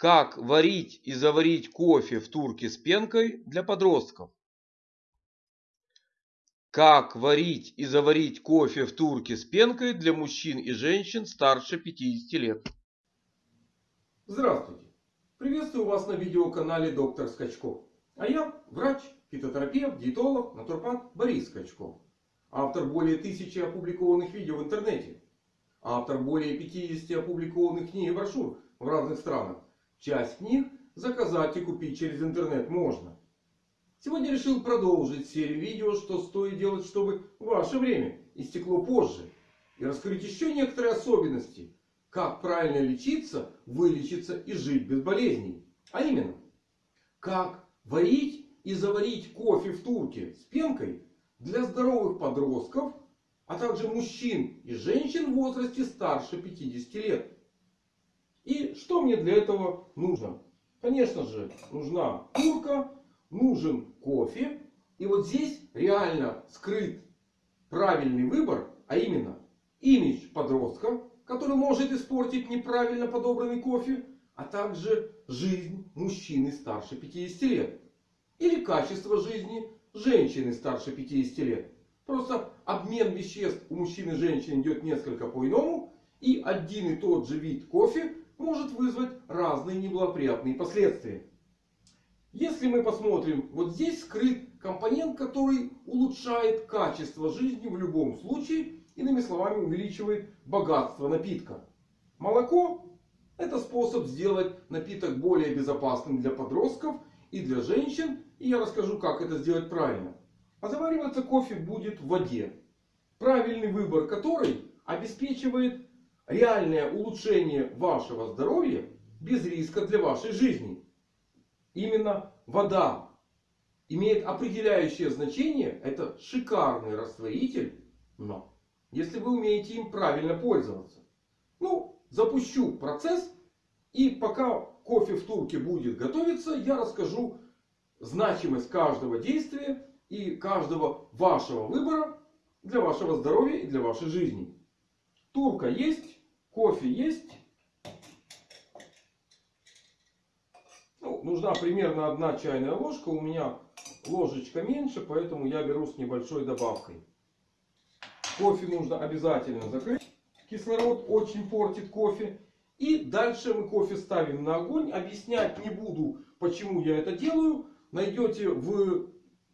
Как варить и заварить кофе в турке с пенкой для подростков? Как варить и заварить кофе в турке с пенкой для мужчин и женщин старше 50 лет? Здравствуйте! Приветствую вас на видеоканале Доктор Скачков. А я врач, фитотерапевт, диетолог, натурпат Борис Скачков. Автор более тысячи опубликованных видео в интернете. Автор более 50 опубликованных книг и брошюр в разных странах. Часть книг заказать и купить через интернет можно. Сегодня решил продолжить серию видео, что стоит делать, чтобы ваше время истекло позже. И раскрыть еще некоторые особенности. Как правильно лечиться, вылечиться и жить без болезней. А именно, как варить и заварить кофе в турке с пенкой для здоровых подростков, а также мужчин и женщин в возрасте старше 50 лет. И что мне для этого нужно? Конечно же, нужна турка, нужен кофе. И вот здесь реально скрыт правильный выбор, а именно имидж подростка, который может испортить неправильно подобранный кофе, а также жизнь мужчины старше 50 лет. Или качество жизни женщины старше 50 лет. Просто обмен веществ у мужчин и женщин идет несколько по-иному. И один и тот же вид кофе может вызвать разные неблагоприятные последствия. Если мы посмотрим, вот здесь скрыт компонент, который улучшает качество жизни в любом случае. Иными словами, увеличивает богатство напитка. Молоко это способ сделать напиток более безопасным для подростков и для женщин. И я расскажу, как это сделать правильно. А завариваться кофе будет в воде. Правильный выбор которой обеспечивает реальное улучшение вашего здоровья без риска для вашей жизни. Именно вода имеет определяющее значение. Это шикарный растворитель. Но если вы умеете им правильно пользоваться. Ну, запущу процесс. И пока кофе в турке будет готовиться, я расскажу значимость каждого действия и каждого вашего выбора для вашего здоровья и для вашей жизни. Турка есть. Кофе есть. Ну, нужна примерно одна чайная ложка. У меня ложечка меньше, поэтому я беру с небольшой добавкой. Кофе нужно обязательно закрыть. Кислород очень портит кофе. И дальше мы кофе ставим на огонь. Объяснять не буду, почему я это делаю. Найдете в,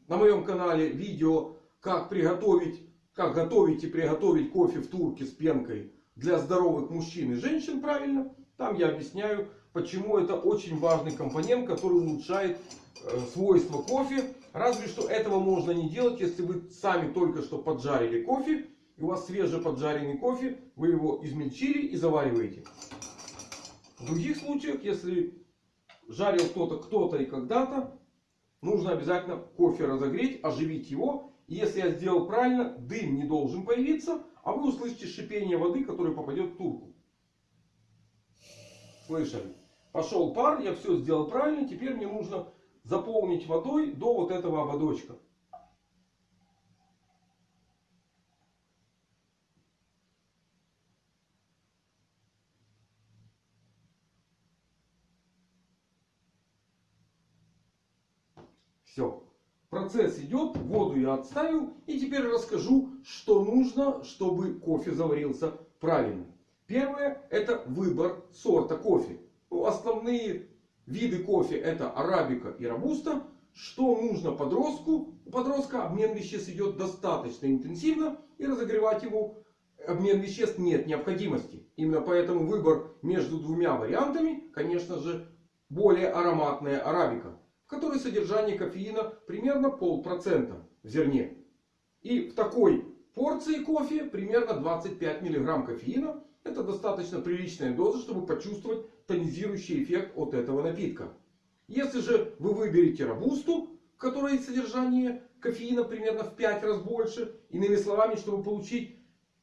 на моем канале видео, как приготовить, как готовить и приготовить кофе в турке с пенкой для здоровых мужчин и женщин правильно. Там я объясняю, почему это очень важный компонент, который улучшает э, свойства кофе. Разве что этого можно не делать, если вы сами только что поджарили кофе. И у вас свежий поджаренный кофе. Вы его измельчили и завариваете. В других случаях, если жарил кто-то, кто-то и когда-то. Нужно обязательно кофе разогреть, оживить его. И если я сделал правильно, дым не должен появиться. А вы услышите шипение воды, которая попадет в турку. Слышали? Пошел пар, я все сделал правильно. Теперь мне нужно заполнить водой до вот этого ободочка. Все. Процесс идет, воду я отставил. И теперь расскажу, что нужно, чтобы кофе заварился правильно. Первое это выбор сорта кофе. Ну, основные виды кофе это арабика и робуста. Что нужно подростку? У подростка обмен веществ идет достаточно интенсивно. И разогревать его обмен веществ нет необходимости. Именно поэтому выбор между двумя вариантами, конечно же, более ароматная арабика в которой содержание кофеина примерно полпроцента в зерне. И в такой порции кофе примерно 25 мг кофеина. Это достаточно приличная доза, чтобы почувствовать тонизирующий эффект от этого напитка. Если же вы выберете робусту, в которой содержание кофеина примерно в 5 раз больше. Иными словами, чтобы получить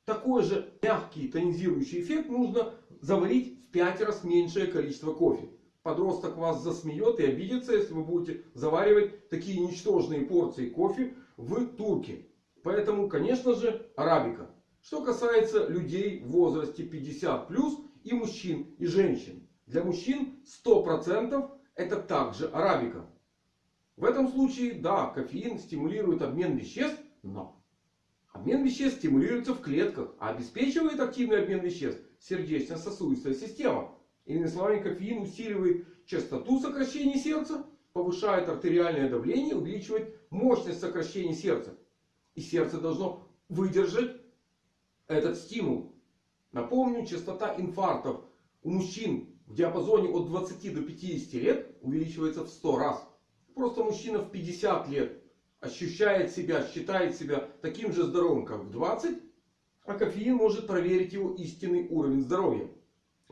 такой же мягкий тонизирующий эффект, нужно заварить в 5 раз меньшее количество кофе подросток вас засмеет и обидится, если вы будете заваривать такие ничтожные порции кофе в турке. Поэтому, конечно же, арабика. Что касается людей в возрасте 50 плюс и мужчин и женщин. Для мужчин 100% это также арабика. В этом случае, да, кофеин стимулирует обмен веществ, но обмен веществ стимулируется в клетках, а обеспечивает активный обмен веществ сердечно-сосудистая система. Иными словами, кофеин усиливает частоту сокращения сердца, повышает артериальное давление, увеличивает мощность сокращения сердца. И сердце должно выдержать этот стимул. Напомню, частота инфарктов у мужчин в диапазоне от 20 до 50 лет увеличивается в 100 раз. Просто мужчина в 50 лет ощущает себя, считает себя таким же здоровым, как в 20. А кофеин может проверить его истинный уровень здоровья.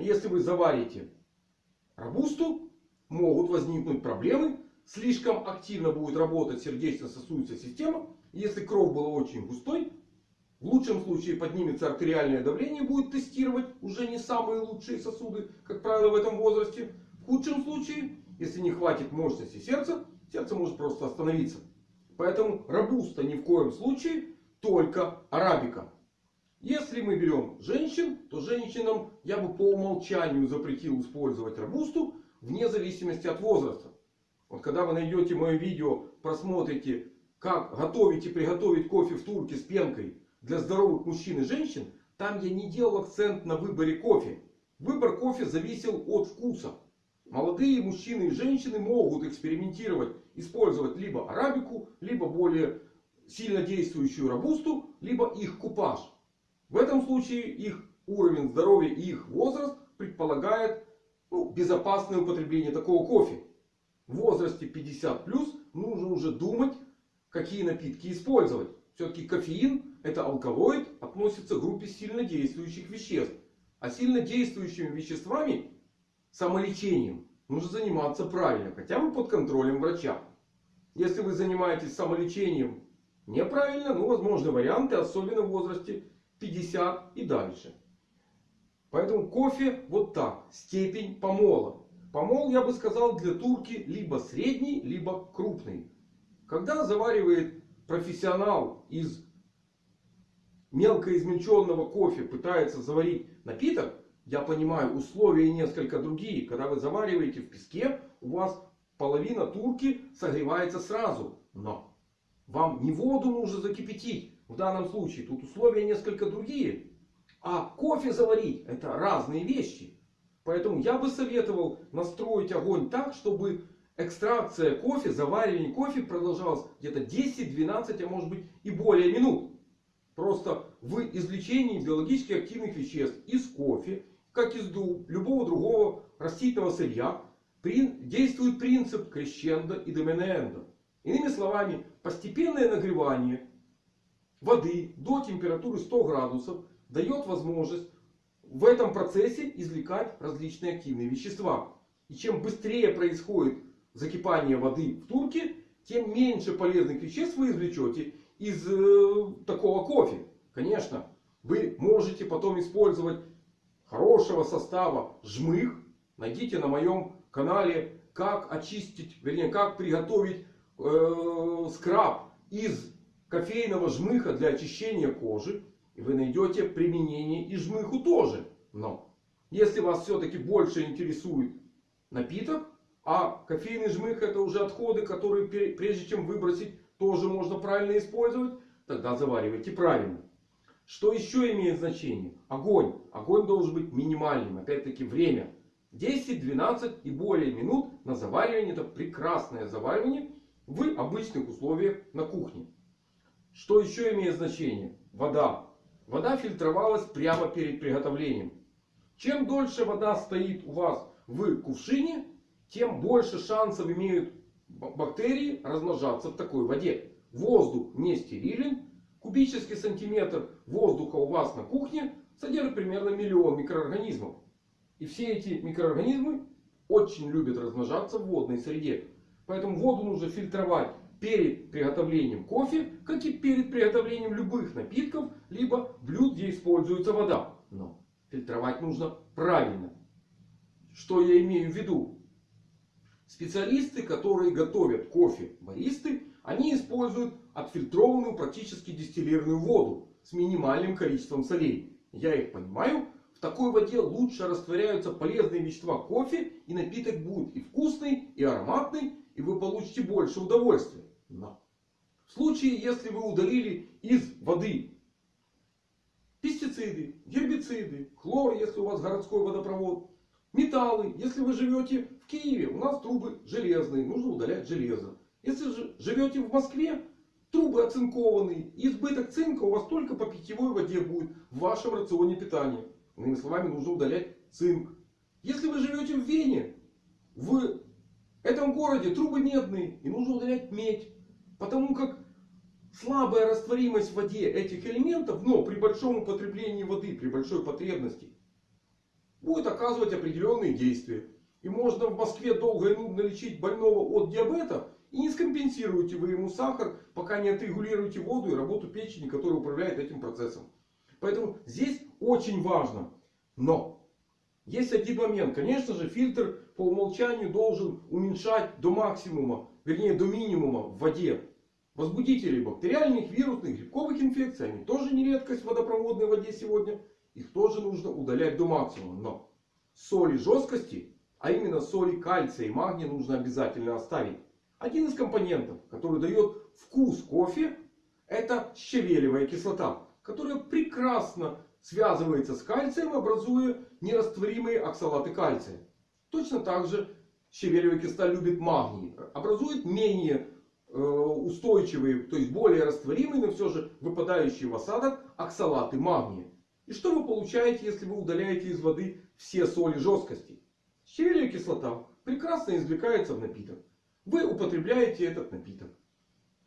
Если вы заварите робусту, могут возникнуть проблемы. Слишком активно будет работать сердечно-сосудистая система. Если кровь была очень густой, в лучшем случае поднимется артериальное давление. Будет тестировать уже не самые лучшие сосуды, как правило, в этом возрасте. В худшем случае, если не хватит мощности сердца, сердце может просто остановиться. Поэтому робуста ни в коем случае, только арабика. Если мы берем женщин, то женщинам я бы по умолчанию запретил использовать робусту вне зависимости от возраста. Вот когда вы найдете мое видео, просмотрите, как готовить и приготовить кофе в турке с пенкой для здоровых мужчин и женщин, там я не делал акцент на выборе кофе. Выбор кофе зависел от вкуса. Молодые мужчины и женщины могут экспериментировать, использовать либо арабику, либо более сильно действующую робусту, либо их купаж. В этом случае их уровень здоровья и их возраст предполагает ну, безопасное употребление такого кофе. В возрасте 50 плюс нужно уже думать, какие напитки использовать. Все-таки кофеин это алкалоид, относится к группе сильнодействующих веществ. А сильнодействующими веществами, самолечением, нужно заниматься правильно. Хотя бы под контролем врача. Если вы занимаетесь самолечением неправильно, ну возможны варианты, особенно в возрасте 50 и дальше. Поэтому кофе вот так. Степень помола. Помол, я бы сказал, для турки либо средний, либо крупный. Когда заваривает профессионал из мелко измельченного кофе пытается заварить напиток, я понимаю, условия несколько другие. Когда вы завариваете в песке, у вас половина турки согревается сразу. Но вам не воду нужно закипятить. В данном случае тут условия несколько другие. А кофе заварить это разные вещи. Поэтому я бы советовал настроить огонь так, чтобы экстракция кофе, заваривание кофе продолжалось где-то 10-12, а может быть и более минут. Просто в извлечении биологически активных веществ из кофе, как из любого другого растительного сырья, действует принцип крещендо и доменендо. Иными словами, постепенное нагревание воды до температуры 100 градусов дает возможность в этом процессе извлекать различные активные вещества. И чем быстрее происходит закипание воды в турке, тем меньше полезных веществ вы извлечете из э, такого кофе. Конечно, вы можете потом использовать хорошего состава жмых. Найдите на моем канале, как очистить, вернее, как приготовить э, скраб из кофейного жмыха для очищения кожи. И вы найдете применение и жмыху тоже. Но если вас все-таки больше интересует напиток, а кофейный жмых это уже отходы, которые прежде чем выбросить, тоже можно правильно использовать, тогда заваривайте правильно. Что еще имеет значение? Огонь. Огонь должен быть минимальным. Опять-таки время. 10, 12 и более минут на заваривание. Это прекрасное заваривание в обычных условиях на кухне. Что еще имеет значение? Вода. Вода фильтровалась прямо перед приготовлением. Чем дольше вода стоит у вас в кувшине, тем больше шансов имеют бактерии размножаться в такой воде. Воздух не стерилен. Кубический сантиметр воздуха у вас на кухне содержит примерно миллион микроорганизмов. И все эти микроорганизмы очень любят размножаться в водной среде. Поэтому воду нужно фильтровать перед приготовлением кофе, как и перед приготовлением любых напитков, либо блюд, где используется вода. Но фильтровать нужно правильно. Что я имею в виду? Специалисты, которые готовят кофе, баристы, они используют отфильтрованную, практически дистиллированную воду с минимальным количеством солей. Я их понимаю. В такой воде лучше растворяются полезные вещества кофе. И напиток будет и вкусный, и ароматный. И вы получите больше удовольствия. Но в случае, если вы удалили из воды пестициды, гербициды, хлор, если у вас городской водопровод, металлы. Если вы живете в Киеве, у нас трубы железные, нужно удалять железо. Если же живете в Москве, трубы оцинкованные. Избыток цинка у вас только по питьевой воде будет в вашем рационе питания. Иными словами, нужно удалять цинк. Если вы живете в Вене, в этом городе трубы медные и нужно удалять медь. Потому как слабая растворимость в воде этих элементов, но при большом употреблении воды, при большой потребности, будет оказывать определенные действия. И можно в Москве долго и нудно лечить больного от диабета. И не скомпенсируете вы ему сахар, пока не отрегулируете воду и работу печени, которая управляет этим процессом. Поэтому здесь очень важно. Но есть один момент. Конечно же, фильтр по умолчанию должен уменьшать до максимума, вернее до минимума в воде. Возбудители бактериальных, вирусных, грибковых инфекций, они тоже не редкость в водопроводной воде сегодня. Их тоже нужно удалять до максимума. Но соли жесткости, а именно соли кальция и магния нужно обязательно оставить. Один из компонентов, который дает вкус кофе, это щавелевая кислота. Которая прекрасно связывается с кальцием, образуя нерастворимые оксалаты кальция. Точно так же щавелевая кислота любит магний. Образует менее устойчивые, то есть более растворимые, но все же выпадающие в осадок оксалаты магния. И что вы получаете, если вы удаляете из воды все соли жесткости? Щавелевая кислота прекрасно извлекается в напиток. Вы употребляете этот напиток.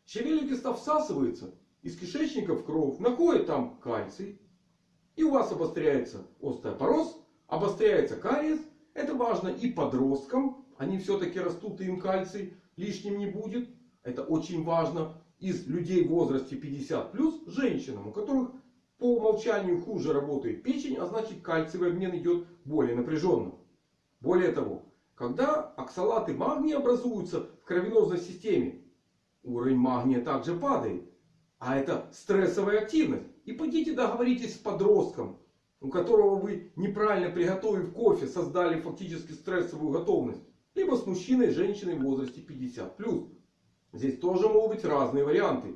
Щавелевая кислота всасывается из кишечника в кровь, находит там кальций. И у вас обостряется остеопороз, обостряется кариес. Это важно и подросткам. Они все-таки растут, и им кальций лишним не будет. Это очень важно из людей в возрасте 50 плюс женщинам, у которых по умолчанию хуже работает печень, а значит кальциевый обмен идет более напряженно. Более того, когда оксалаты магния образуются в кровеносной системе, уровень магния также падает. А это стрессовая активность. И пойдите договоритесь с подростком, у которого вы неправильно приготовив кофе, создали фактически стрессовую готовность. Либо с мужчиной, женщиной в возрасте 50+. Здесь тоже могут быть разные варианты.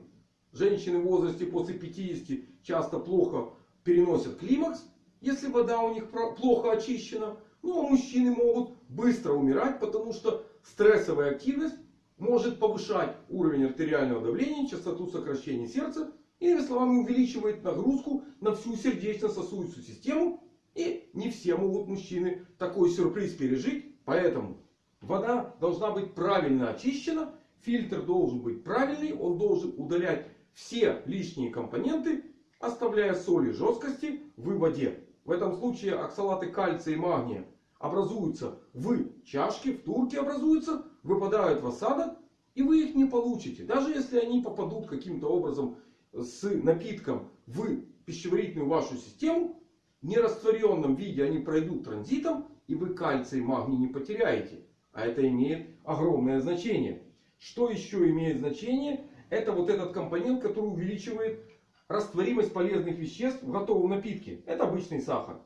Женщины в возрасте после 50 часто плохо переносят климакс, если вода у них плохо очищена. Ну а мужчины могут быстро умирать, потому что стрессовая активность может повышать уровень артериального давления, частоту сокращения сердца. Иными словами, увеличивает нагрузку на всю сердечно-сосудистую систему. И не все могут мужчины такой сюрприз пережить. Поэтому вода должна быть правильно очищена. Фильтр должен быть правильный. Он должен удалять все лишние компоненты, оставляя соли жесткости в воде. В этом случае оксалаты кальция и магния образуются в чашке, в турке образуются, выпадают в осадок. И вы их не получите. Даже если они попадут каким-то образом с напитком в пищеварительную вашу систему. В нерастворенном виде они пройдут транзитом. И вы кальций и магний не потеряете. А это имеет огромное значение. Что еще имеет значение? Это вот этот компонент, который увеличивает растворимость полезных веществ в готовом напитке. Это обычный сахар.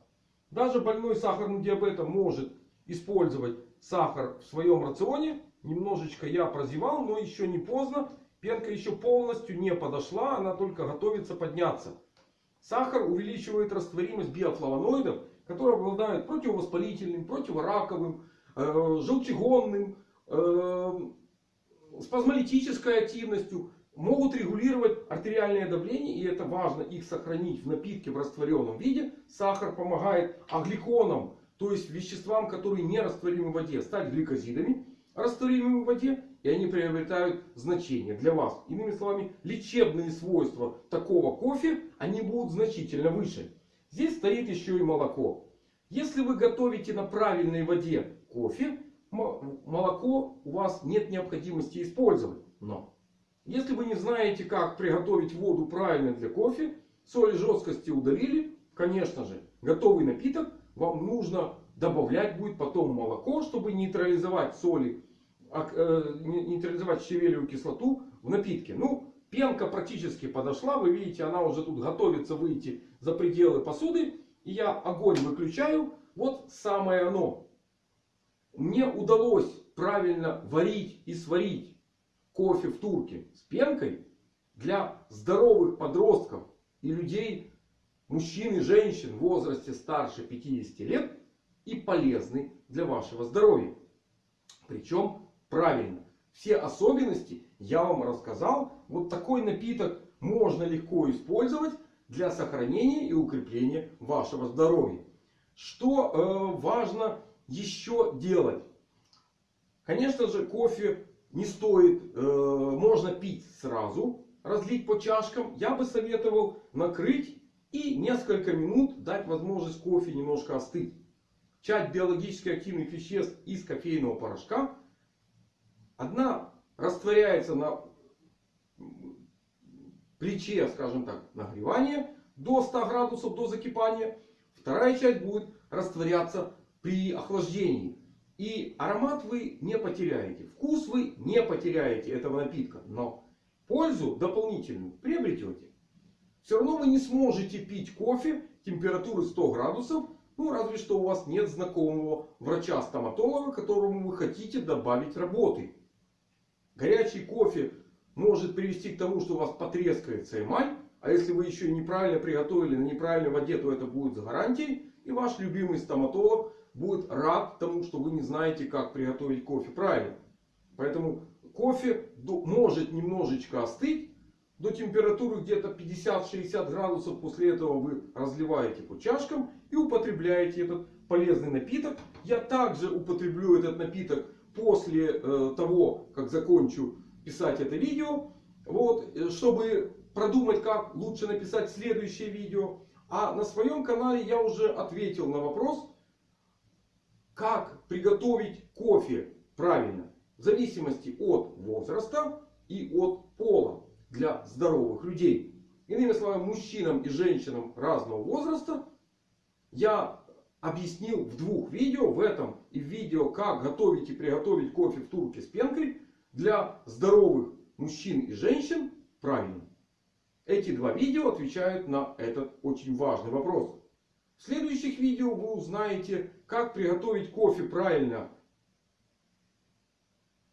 Даже больной сахарным диабетом может использовать сахар в своем рационе. Немножечко я прозевал, но еще не поздно. Пенка еще полностью не подошла, она только готовится подняться. Сахар увеличивает растворимость биофлавоноидов, которые обладают противовоспалительным, противораковым, э, желчегонным, э, спазмолитической активностью. Могут регулировать артериальное давление. И это важно их сохранить в напитке в растворенном виде. Сахар помогает агликонам, то есть веществам, которые не растворимы в воде, стать гликозидами, растворимыми в воде. И они приобретают значение для вас. Иными словами, лечебные свойства такого кофе, они будут значительно выше. Здесь стоит еще и молоко. Если вы готовите на правильной воде кофе, вас нет необходимости использовать. Но если вы не знаете, как приготовить воду правильно для кофе, соли жесткости удалили, конечно же, готовый напиток вам нужно добавлять будет потом молоко, чтобы нейтрализовать соли, э, нейтрализовать щавелевую кислоту в напитке. Ну, пенка практически подошла. Вы видите, она уже тут готовится выйти за пределы посуды. и я огонь выключаю, вот самое оно. Мне удалось правильно варить и сварить кофе в турке с пенкой для здоровых подростков и людей, мужчин и женщин в возрасте старше 50 лет и полезный для вашего здоровья. Причем правильно. Все особенности я вам рассказал. Вот такой напиток можно легко использовать для сохранения и укрепления вашего здоровья. Что э, важно еще делать? Конечно же, кофе не стоит, э, можно пить сразу, разлить по чашкам. Я бы советовал накрыть и несколько минут дать возможность кофе немножко остыть. Часть биологически активных веществ из кофейного порошка. Одна растворяется на плече, скажем так, нагревания до 100 градусов до закипания. Вторая часть будет растворяться при охлаждении. И аромат вы не потеряете. Вкус вы не потеряете этого напитка. Но пользу дополнительную приобретете. Все равно вы не сможете пить кофе температуры 100 градусов. Ну разве что у вас нет знакомого врача-стоматолога, которому вы хотите добавить работы. Горячий кофе может привести к тому, что у вас потрескается эмаль. А если вы еще неправильно приготовили на неправильной воде, то это будет с гарантией. И ваш любимый стоматолог будет рад тому, что вы не знаете, как приготовить кофе правильно. Поэтому кофе может немножечко остыть. До температуры где-то 50-60 градусов. После этого вы разливаете по чашкам и употребляете этот полезный напиток. Я также употреблю этот напиток после э, того, как закончу писать это видео. Вот, э, чтобы продумать, как лучше написать следующее видео. А на своем канале я уже ответил на вопрос, как приготовить кофе правильно. В зависимости от возраста и от пола для здоровых людей. Иными словами, мужчинам и женщинам разного возраста я объяснил в двух видео. В этом и в видео, как готовить и приготовить кофе в турке с пенкой для здоровых мужчин и женщин правильно. Эти два видео отвечают на этот очень важный вопрос. В следующих видео вы узнаете, как приготовить кофе правильно.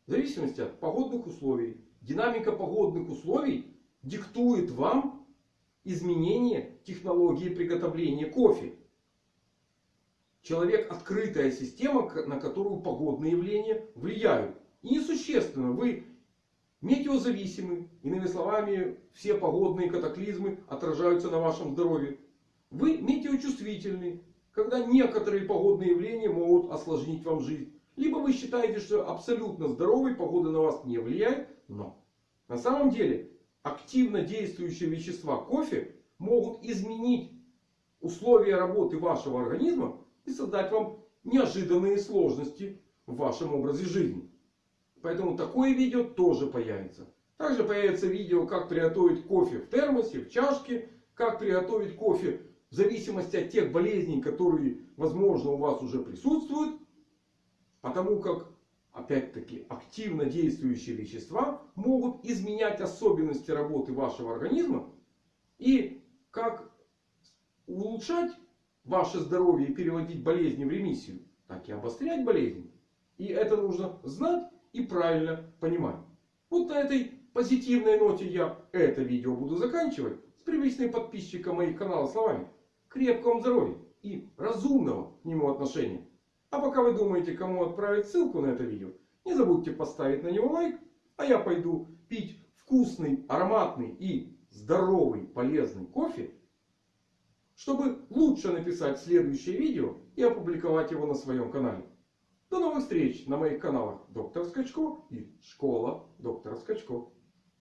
В зависимости от погодных условий. Динамика погодных условий диктует вам изменение технологии приготовления кофе. Человек открытая система, на которую погодные явления влияют. И несущественно, вы метеозависимы. Иными словами, все погодные катаклизмы отражаются на вашем здоровье. Вы метеочувствительны, когда некоторые погодные явления могут осложнить вам жизнь. Либо вы считаете, что абсолютно здоровый, погода на вас не влияет. Но на самом деле активно действующие вещества кофе могут изменить условия работы вашего организма и создать вам неожиданные сложности в вашем образе жизни. Поэтому такое видео тоже появится. Также появится видео, как приготовить кофе в термосе, в чашке. Как приготовить кофе в зависимости от тех болезней, которые, возможно, у вас уже присутствуют. Потому как, опять-таки, активно действующие вещества могут изменять особенности работы вашего организма. И как улучшать ваше здоровье и переводить болезни в ремиссию, так и обострять болезни. И это нужно знать и правильно понимать. Вот на этой позитивной ноте я это видео буду заканчивать. С привычным подписчиком моих каналов словами. Крепкого здоровья и разумного к нему отношения. А пока вы думаете, кому отправить ссылку на это видео, не забудьте поставить на него лайк. А я пойду пить вкусный, ароматный и здоровый, полезный кофе. Чтобы лучше написать следующее видео и опубликовать его на своем канале. До новых встреч на моих каналах Доктор Скачко и Школа Доктора Скачко.